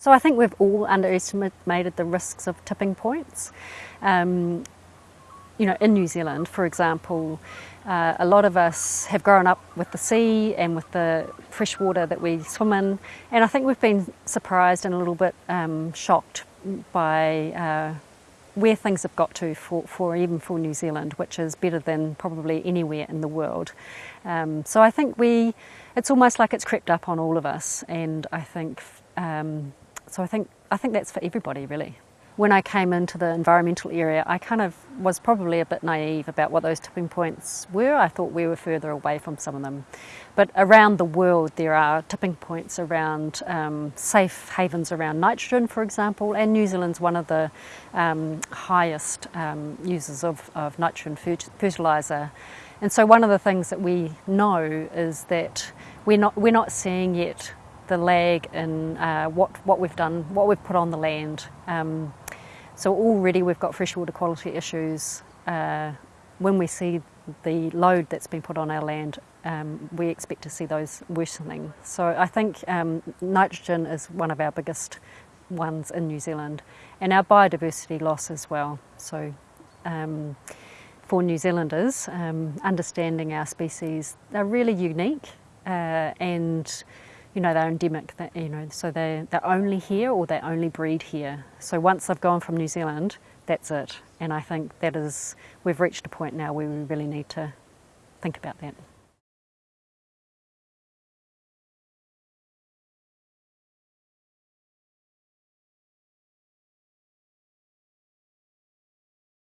So I think we've all underestimated the risks of tipping points. Um, you know, in New Zealand, for example, uh, a lot of us have grown up with the sea and with the fresh water that we swim in, and I think we've been surprised and a little bit um, shocked by uh, where things have got to for, for, even for New Zealand, which is better than probably anywhere in the world. Um, so I think we, it's almost like it's crept up on all of us, and I think um, so I think, I think that's for everybody really. When I came into the environmental area, I kind of was probably a bit naive about what those tipping points were. I thought we were further away from some of them. But around the world, there are tipping points around um, safe havens around nitrogen, for example, and New Zealand's one of the um, highest um, users of, of nitrogen fertiliser. And so one of the things that we know is that we're not, we're not seeing yet the lag in uh, what, what we've done, what we've put on the land. Um, so already we've got freshwater quality issues. Uh, when we see the load that's been put on our land, um, we expect to see those worsening. So I think um, nitrogen is one of our biggest ones in New Zealand and our biodiversity loss as well. So um, for New Zealanders, um, understanding our species, they're really unique uh, and you know, they're endemic, you know, so they, they're only here or they only breed here. So once they've gone from New Zealand, that's it. And I think that is, we've reached a point now where we really need to think about that.